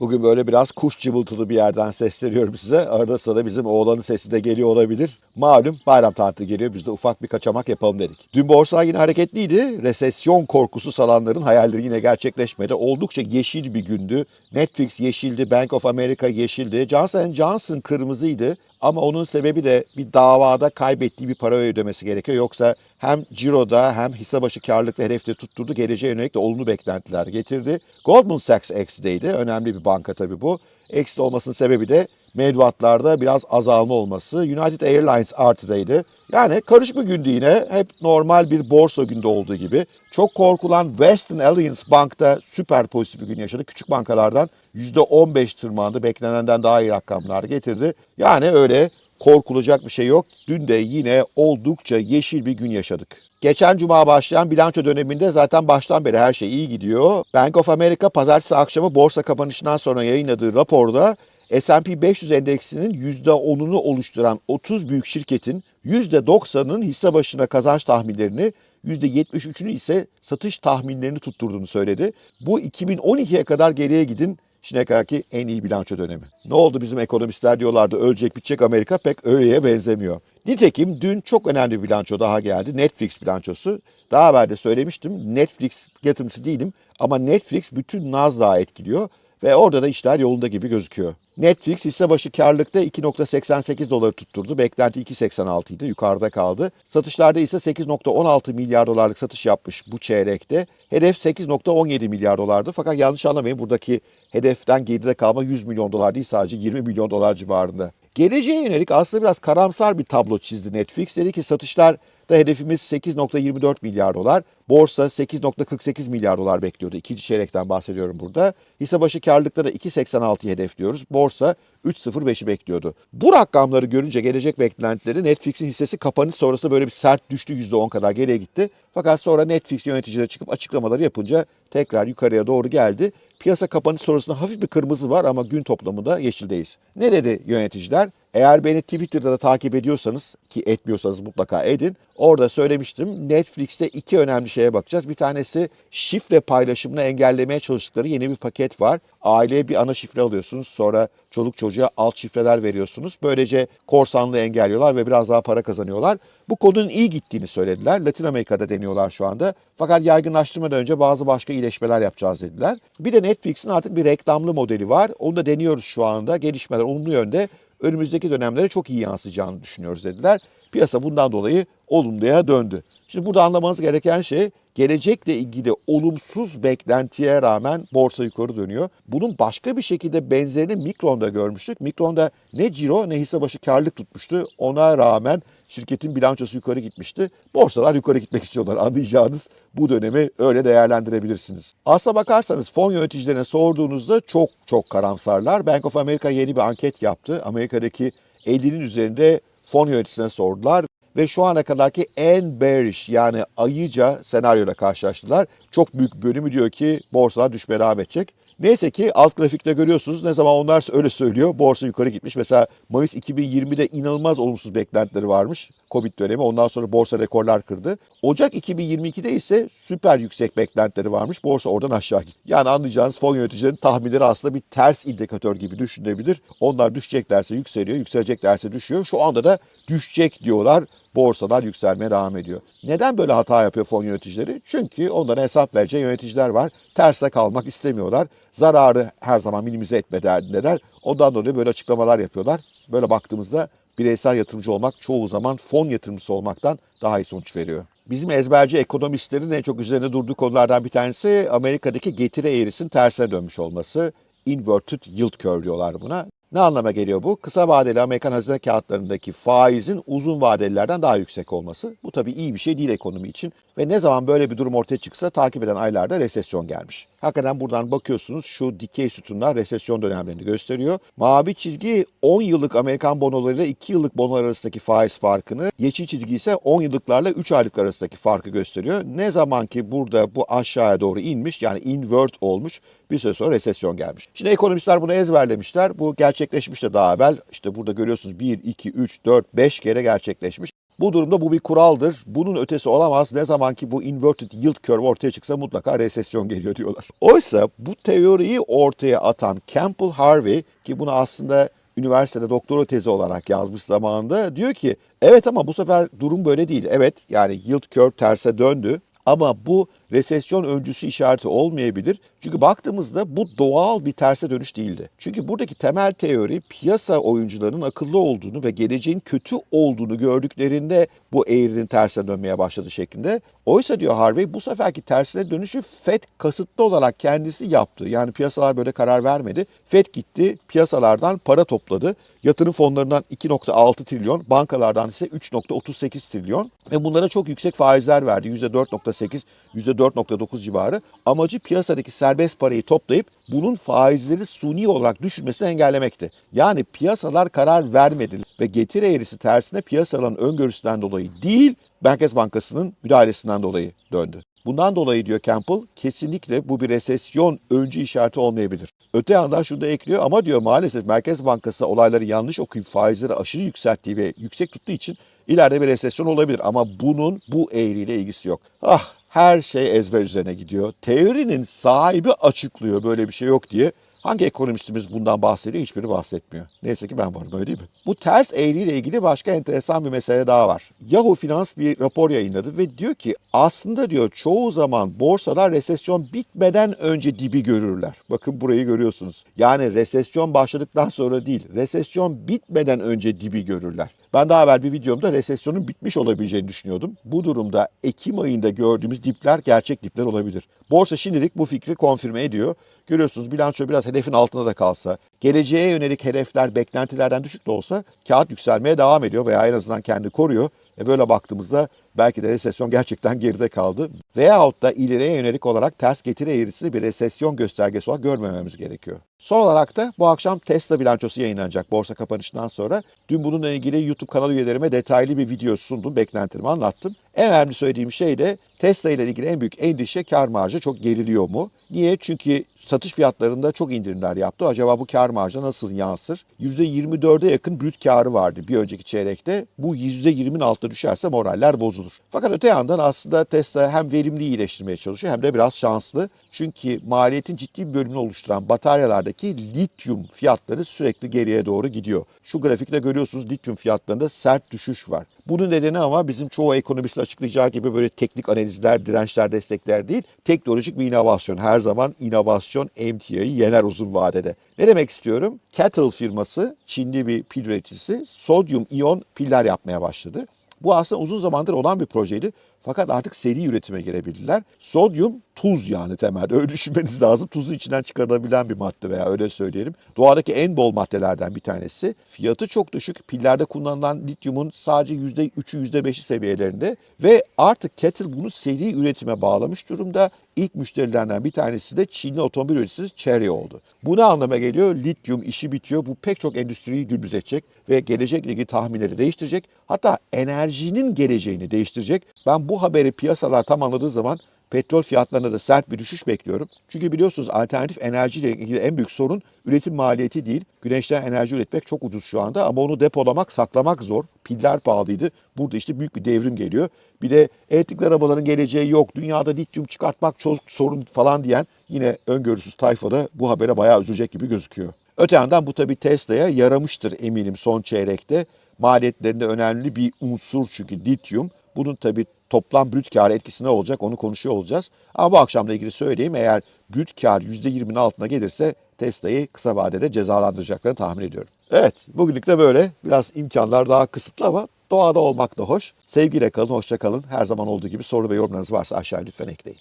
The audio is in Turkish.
Bugün böyle biraz kuş cıvıltılı bir yerden sesleniyorum size. Arada sırada bizim oğlanın sesi de geliyor olabilir. Malum bayram tatili geliyor. Biz de ufak bir kaçamak yapalım dedik. Dün borsalar yine hareketliydi. Resesyon korkusu salanların hayalleri yine gerçekleşmedi. Oldukça yeşil bir gündü. Netflix yeşildi, Bank of America yeşildi. Johnson Johnson kırmızıydı. Ama onun sebebi de bir davada kaybettiği bir para ödemesi gerekiyor. Yoksa hem ciroda hem hisse başı karlılıkta hedefleri tutturdu. Geleceğe yönelik de olumlu beklentiler getirdi. Goldman Sachs X'deydi. Önemli bir banka tabii bu. X'de olmasının sebebi de mevduatlarda biraz azalma olması. United Airlines artıdaydı. Yani karışık bir gündü yine. Hep normal bir borsa günde olduğu gibi. Çok korkulan Western Alliance Bank'ta süper pozitif bir gün yaşadı. Küçük bankalardan %15 tırmandı. Beklenenden daha iyi rakamlar getirdi. Yani öyle korkulacak bir şey yok. Dün de yine oldukça yeşil bir gün yaşadık. Geçen cuma başlayan bilanço döneminde zaten baştan beri her şey iyi gidiyor. Bank of America pazartesi akşamı borsa kapanışından sonra yayınladığı raporda S&P 500 endeksinin %10'unu oluşturan 30 büyük şirketin %90'ının hisse başına kazanç tahminlerini, %73'ünü ise satış tahminlerini tutturduğunu söyledi. Bu 2012'ye kadar geriye gidin şimdiye kadarki en iyi bilanço dönemi. Ne oldu bizim ekonomistler diyorlardı ölecek bitecek Amerika pek öyleye benzemiyor. Nitekim dün çok önemli bir bilanço daha geldi. Netflix bilançosu. Daha evvel de söylemiştim Netflix yatırımcısı değilim ama Netflix bütün Nasdaq'ı etkiliyor ve orada da işler yolunda gibi gözüküyor. Netflix hisse başı karlılıkta 2.88 doları tutturdu. Beklenti 2.86 idi. Yukarıda kaldı. Satışlarda ise 8.16 milyar dolarlık satış yapmış bu çeyrekte. Hedef 8.17 milyar dolardı. Fakat yanlış anlamayın buradaki hedeften geride kalma 100 milyon dolar değil sadece 20 milyon dolar civarında. Geleceğe yönelik aslında biraz karamsar bir tablo çizdi Netflix. Dedi ki satışlar da hedefimiz 8.24 milyar dolar. Borsa 8.48 milyar dolar bekliyordu. İkinci çeyrekten bahsediyorum burada. Hisse başı karlılıkta da 2.86'yı hedefliyoruz. Borsa 3.05'i bekliyordu. Bu rakamları görünce gelecek beklentileri Netflix'in hissesi kapanış sonrası böyle bir sert düştü %10 kadar geriye gitti. Fakat sonra Netflix yöneticileri çıkıp açıklamaları yapınca tekrar yukarıya doğru geldi. Piyasa kapanış sonrasında hafif bir kırmızı var ama gün toplamında yeşildeyiz. Ne dedi yöneticiler? Eğer beni Twitter'da da takip ediyorsanız ki etmiyorsanız mutlaka edin. Orada söylemiştim Netflix'te iki önemli şeye bakacağız. Bir tanesi şifre paylaşımını engellemeye çalıştıkları yeni bir paket var. Aileye bir ana şifre alıyorsunuz sonra çoluk çocuğa alt şifreler veriyorsunuz. Böylece korsanlığı engelliyorlar ve biraz daha para kazanıyorlar. Bu konunun iyi gittiğini söylediler. Latin Amerika'da deniyorlar şu anda. Fakat yaygınlaştırmadan önce bazı başka iyileşmeler yapacağız dediler. Bir de Netflix'in artık bir reklamlı modeli var. Onu da deniyoruz şu anda. Gelişmeler olumlu yönde önümüzdeki dönemlere çok iyi yansıyacağını düşünüyoruz dediler. Piyasa bundan dolayı olumluya döndü. Şimdi burada anlamanız gereken şey gelecekle ilgili olumsuz beklentiye rağmen borsa yukarı dönüyor. Bunun başka bir şekilde benzerini Mikron'da görmüştük. Mikron'da ne ciro ne hisse başı karlılık tutmuştu. Ona rağmen şirketin bilançosu yukarı gitmişti. Borsalar yukarı gitmek istiyorlar. Anlayacağınız bu dönemi öyle değerlendirebilirsiniz. Aslına bakarsanız fon yöneticilerine sorduğunuzda çok çok karamsarlar. Bank of America yeni bir anket yaptı. Amerika'daki 50'nin üzerinde fon yöneticisine sordular ve şu ana kadarki en bearish yani ayıca senaryoyla karşılaştılar. Çok büyük bölümü diyor ki borsalar düşmeye devam edecek. Neyse ki alt grafikte görüyorsunuz ne zaman onlar öyle söylüyor borsa yukarı gitmiş. Mesela Mayıs 2020'de inanılmaz olumsuz beklentileri varmış. Covid dönemi ondan sonra borsa rekorlar kırdı. Ocak 2022'de ise süper yüksek beklentileri varmış. Borsa oradan aşağı gitti. Yani anlayacağınız fon yöneticilerinin tahminleri aslında bir ters indikatör gibi düşünebilir. Onlar düşeceklerse yükseliyor, yükseleceklerse düşüyor. Şu anda da düşecek diyorlar borsalar yükselmeye devam ediyor. Neden böyle hata yapıyor fon yöneticileri? Çünkü onlara hesap vereceği yöneticiler var. Terste kalmak istemiyorlar. Zararı her zaman minimize etme derdindeler. Ondan dolayı böyle açıklamalar yapıyorlar. Böyle baktığımızda bireysel yatırımcı olmak çoğu zaman fon yatırımcısı olmaktan daha iyi sonuç veriyor. Bizim ezberci ekonomistlerin en çok üzerine durduğu konulardan bir tanesi Amerika'daki getiri eğrisinin tersine dönmüş olması. Inverted yield curve diyorlar buna. Ne anlama geliyor bu? Kısa vadeli Amerikan hazine kağıtlarındaki faizin uzun vadelilerden daha yüksek olması. Bu tabii iyi bir şey değil ekonomi için. Ve ne zaman böyle bir durum ortaya çıksa takip eden aylarda resesyon gelmiş. Hakikaten buradan bakıyorsunuz şu dikey sütunlar resesyon dönemlerini gösteriyor. Mavi çizgi 10 yıllık Amerikan bonolarıyla 2 yıllık bonolar arasındaki faiz farkını, yeşil çizgi ise 10 yıllıklarla 3 aylık arasındaki farkı gösteriyor. Ne zaman ki burada bu aşağıya doğru inmiş yani invert olmuş bir süre sonra resesyon gelmiş. Şimdi ekonomistler bunu ezberlemişler. Bu gerçekleşmiş de daha evvel. İşte burada görüyorsunuz 1, 2, 3, 4, 5 kere gerçekleşmiş. Bu durumda bu bir kuraldır. Bunun ötesi olamaz. Ne zaman ki bu inverted yield curve ortaya çıksa mutlaka resesyon geliyor diyorlar. Oysa bu teoriyi ortaya atan Campbell Harvey ki bunu aslında üniversitede doktora tezi olarak yazmış zamanında diyor ki evet ama bu sefer durum böyle değil. Evet yani yield curve terse döndü ama bu resesyon öncüsü işareti olmayabilir. Çünkü baktığımızda bu doğal bir terse dönüş değildi. Çünkü buradaki temel teori piyasa oyuncularının akıllı olduğunu ve geleceğin kötü olduğunu gördüklerinde bu eğrinin tersine dönmeye başladı şeklinde. Oysa diyor Harvey bu seferki tersine dönüşü FED kasıtlı olarak kendisi yaptı. Yani piyasalar böyle karar vermedi. FED gitti piyasalardan para topladı. Yatırım fonlarından 2.6 trilyon, bankalardan ise 3.38 trilyon ve bunlara çok yüksek faizler verdi. %4.8, %4.9 civarı. Amacı piyasadaki serbest parayı toplayıp bunun faizleri suni olarak düşürmesini engellemekti. Yani piyasalar karar vermedi ve getiri eğrisi tersine piyasaların öngörüsünden dolayı değil, Merkez Bankası'nın müdahalesinden dolayı döndü. Bundan dolayı diyor Campbell kesinlikle bu bir resesyon öncü işareti olmayabilir. Öte yandan şunu da ekliyor ama diyor maalesef Merkez Bankası olayları yanlış okuyup faizleri aşırı yükselttiği ve yüksek tuttuğu için ileride bir resesyon olabilir. Ama bunun bu eğriyle ilgisi yok. Ah her şey ezber üzerine gidiyor. Teorinin sahibi açıklıyor böyle bir şey yok diye. Hangi ekonomistimiz bundan bahsediyor? Hiçbiri bahsetmiyor. Neyse ki ben varım öyle değil mi? Bu ters eğriyle ilgili başka enteresan bir mesele daha var. Yahoo Finans bir rapor yayınladı ve diyor ki aslında diyor çoğu zaman borsalar resesyon bitmeden önce dibi görürler. Bakın burayı görüyorsunuz. Yani resesyon başladıktan sonra değil, resesyon bitmeden önce dibi görürler. Ben daha evvel bir videomda resesyonun bitmiş olabileceğini düşünüyordum. Bu durumda Ekim ayında gördüğümüz dipler gerçek dipler olabilir. Borsa şimdilik bu fikri konfirme ediyor. Görüyorsunuz bilanço biraz hedefin altında da kalsa, geleceğe yönelik hedefler beklentilerden düşük de olsa kağıt yükselmeye devam ediyor veya en azından kendi koruyor. E böyle baktığımızda belki de resesyon gerçekten geride kaldı. Veyahut da ileriye yönelik olarak ters getiri eğrisini bir resesyon göstergesi olarak görmememiz gerekiyor. Son olarak da bu akşam Tesla bilançosu yayınlanacak borsa kapanışından sonra. Dün bununla ilgili YouTube kanal üyelerime detaylı bir video sundum, beklentilerimi anlattım. En önemli söylediğim şey de Tesla ile ilgili en büyük endişe kar marjı çok geriliyor mu? Niye? Çünkü satış fiyatlarında çok indirimler yaptı. Acaba bu kar marjı nasıl yansır? %24'e yakın brüt karı vardı bir önceki çeyrekte. Bu %20'nin altına düşerse moraller bozulur. Fakat öte yandan aslında Tesla hem verimli iyileştirmeye çalışıyor hem de biraz şanslı. Çünkü maliyetin ciddi bir bölümünü oluşturan bataryalardaki lityum fiyatları sürekli geriye doğru gidiyor. Şu grafikte görüyorsunuz lityum fiyatlarında sert düşüş var. Bunun nedeni ama bizim çoğu ekonomistin açıklayacağı gibi böyle teknik analizler, dirençler, destekler değil. Teknolojik bir inovasyon. Her zaman inovasyon emtiayı yener uzun vadede. Ne demek istiyorum? Kettle firması, Çinli bir pil üreticisi, sodyum iyon piller yapmaya başladı. Bu aslında uzun zamandır olan bir projeydi. Fakat artık seri üretime gelebildiler. Sodyum tuz yani temelde. Öyle düşünmeniz lazım. Tuzu içinden çıkarılabilen bir madde veya öyle söyleyelim. Doğadaki en bol maddelerden bir tanesi. Fiyatı çok düşük. Pillerde kullanılan lityumun sadece %3'ü %5'i seviyelerinde. Ve artık Kettle bunu seri üretime bağlamış durumda. İlk müşterilerinden bir tanesi de Çinli otomobil üreticisi Chery oldu. Bu ne anlama geliyor? Lityum işi bitiyor. Bu pek çok endüstriyi gündüz edecek ve gelecekle ilgili tahminleri değiştirecek. Hatta enerjinin geleceğini değiştirecek. Ben bu haberi piyasalar tam anladığı zaman petrol fiyatlarına da sert bir düşüş bekliyorum. Çünkü biliyorsunuz alternatif enerjiyle ilgili en büyük sorun üretim maliyeti değil. Güneşten enerji üretmek çok ucuz şu anda ama onu depolamak, saklamak zor. Piller pahalıydı. Burada işte büyük bir devrim geliyor. Bir de elektrikli arabaların geleceği yok. Dünyada lityum çıkartmak çok sorun falan diyen yine öngörüsüz tayfada bu habere bayağı üzülecek gibi gözüküyor. Öte yandan bu tabii Tesla'ya yaramıştır eminim son çeyrekte. Maliyetlerinde önemli bir unsur çünkü lityum. Bunun tabii toplam brüt kar etkisi ne olacak onu konuşuyor olacağız. Ama bu akşamla ilgili söyleyeyim eğer brüt kar %20'nin altına gelirse Tesla'yı kısa vadede cezalandıracaklarını tahmin ediyorum. Evet bugünlük de böyle. Biraz imkanlar daha kısıtlı ama doğada olmak da hoş. Sevgiyle kalın, hoşça kalın. Her zaman olduğu gibi soru ve yorumlarınız varsa aşağıya lütfen ekleyin.